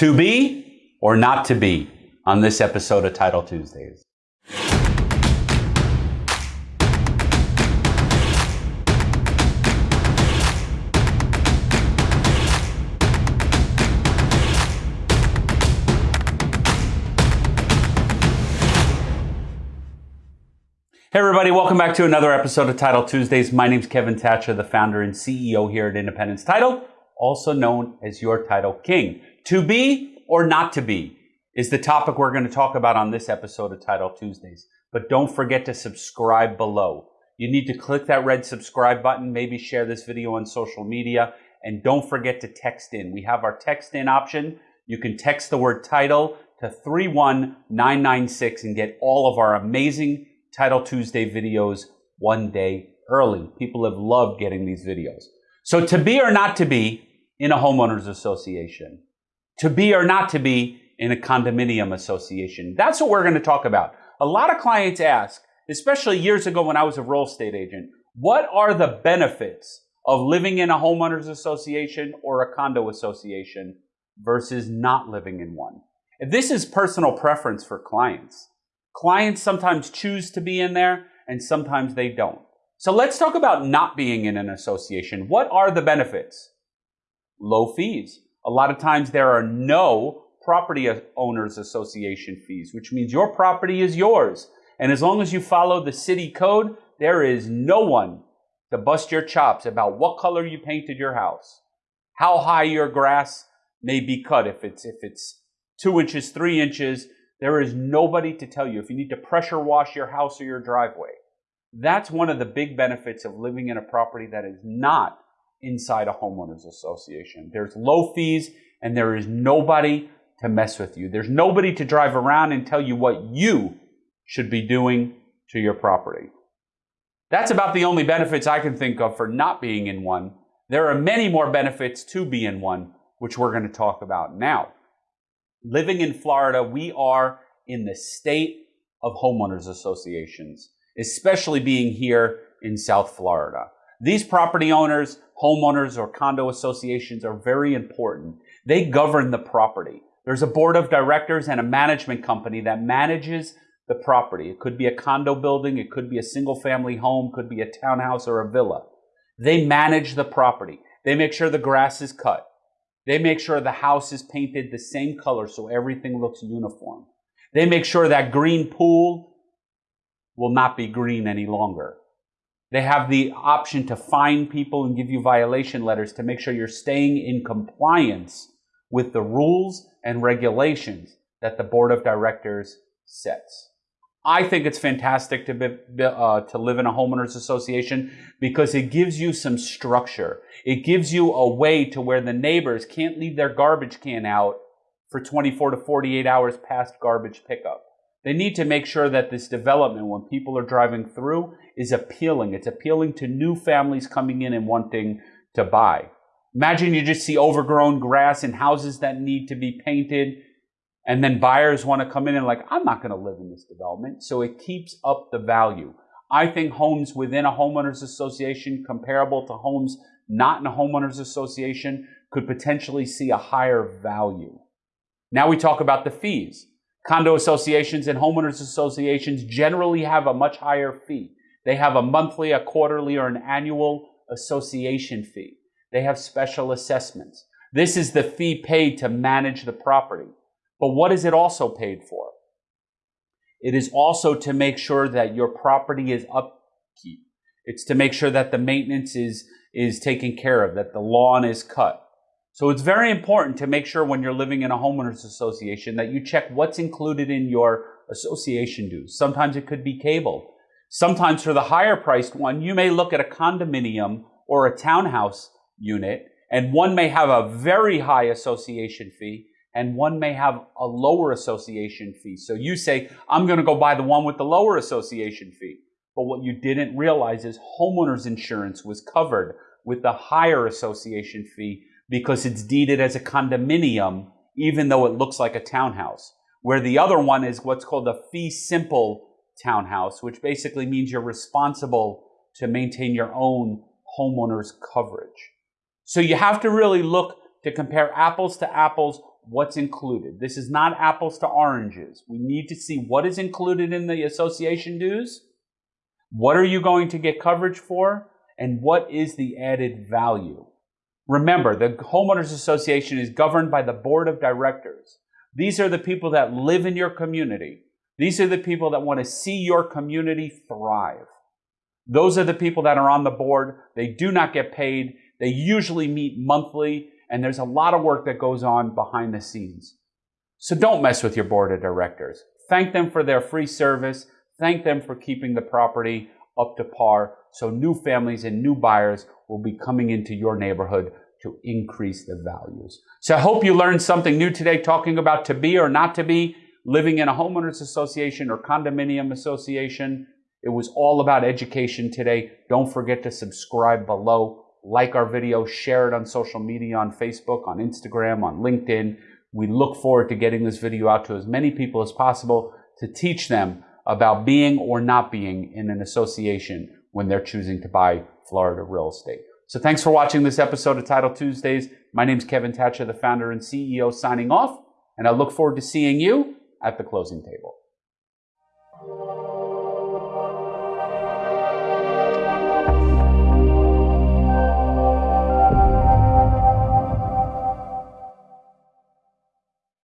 To be or not to be on this episode of Title Tuesdays. Hey, everybody, welcome back to another episode of Title Tuesdays. My name is Kevin Thatcher, the founder and CEO here at Independence Title, also known as your Title King. To be or not to be is the topic we're going to talk about on this episode of Title Tuesdays. But don't forget to subscribe below. You need to click that red subscribe button, maybe share this video on social media, and don't forget to text in. We have our text in option. You can text the word title to 31996 and get all of our amazing Title Tuesday videos one day early. People have loved getting these videos. So to be or not to be in a homeowners association, to be or not to be in a condominium association. That's what we're going to talk about. A lot of clients ask, especially years ago when I was a real estate agent, what are the benefits of living in a homeowners association or a condo association versus not living in one? This is personal preference for clients. Clients sometimes choose to be in there and sometimes they don't. So let's talk about not being in an association. What are the benefits? Low fees. A lot of times there are no property owners association fees, which means your property is yours. And as long as you follow the city code, there is no one to bust your chops about what color you painted your house, how high your grass may be cut, if it's, if it's two inches, three inches, there is nobody to tell you if you need to pressure wash your house or your driveway. That's one of the big benefits of living in a property that is not inside a homeowners association. There's low fees and there is nobody to mess with you. There's nobody to drive around and tell you what you should be doing to your property. That's about the only benefits I can think of for not being in one. There are many more benefits to be in one, which we're going to talk about now living in Florida, we are in the state of homeowners associations, especially being here in South Florida. These property owners, homeowners, or condo associations are very important. They govern the property. There's a board of directors and a management company that manages the property. It could be a condo building, it could be a single family home, could be a townhouse or a villa. They manage the property. They make sure the grass is cut. They make sure the house is painted the same color so everything looks uniform. They make sure that green pool will not be green any longer. They have the option to fine people and give you violation letters to make sure you're staying in compliance with the rules and regulations that the board of directors sets. I think it's fantastic to, be, uh, to live in a homeowners association because it gives you some structure. It gives you a way to where the neighbors can't leave their garbage can out for 24 to 48 hours past garbage pickup. They need to make sure that this development, when people are driving through, is appealing. It's appealing to new families coming in and wanting to buy. Imagine you just see overgrown grass and houses that need to be painted and then buyers want to come in and like, I'm not going to live in this development. So it keeps up the value. I think homes within a homeowners association comparable to homes not in a homeowners association could potentially see a higher value. Now we talk about the fees. Condo associations and homeowners associations generally have a much higher fee. They have a monthly, a quarterly, or an annual association fee. They have special assessments. This is the fee paid to manage the property. But what is it also paid for? It is also to make sure that your property is upkeep. It's to make sure that the maintenance is, is taken care of, that the lawn is cut. So it's very important to make sure when you're living in a homeowners association that you check what's included in your association dues. Sometimes it could be cable. Sometimes for the higher priced one, you may look at a condominium or a townhouse unit and one may have a very high association fee and one may have a lower association fee. So you say, I'm going to go buy the one with the lower association fee. But what you didn't realize is homeowners insurance was covered with the higher association fee because it's deeded as a condominium, even though it looks like a townhouse. Where the other one is what's called a fee simple townhouse, which basically means you're responsible to maintain your own homeowner's coverage. So you have to really look to compare apples to apples what's included. This is not apples to oranges. We need to see what is included in the association dues, what are you going to get coverage for, and what is the added value. Remember, the Homeowners Association is governed by the board of directors. These are the people that live in your community. These are the people that want to see your community thrive. Those are the people that are on the board. They do not get paid. They usually meet monthly, and there's a lot of work that goes on behind the scenes. So don't mess with your board of directors. Thank them for their free service. Thank them for keeping the property up to par so new families and new buyers will be coming into your neighborhood to increase the values. So I hope you learned something new today talking about to be or not to be living in a homeowners association or condominium association. It was all about education today. Don't forget to subscribe below, like our video, share it on social media, on Facebook, on Instagram, on LinkedIn. We look forward to getting this video out to as many people as possible to teach them about being or not being in an association when they're choosing to buy Florida real estate. So thanks for watching this episode of Title Tuesdays. My name is Kevin Thatcher, the founder and CEO, signing off, and I look forward to seeing you at the closing table.